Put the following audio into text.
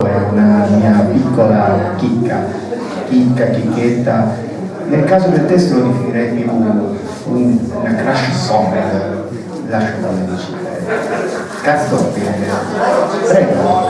è una mia piccola chicca, chicca, chicchetta. Nel caso del testo lo definirei più un, una crash song, lascio come dici. Cazzo, eh. prego.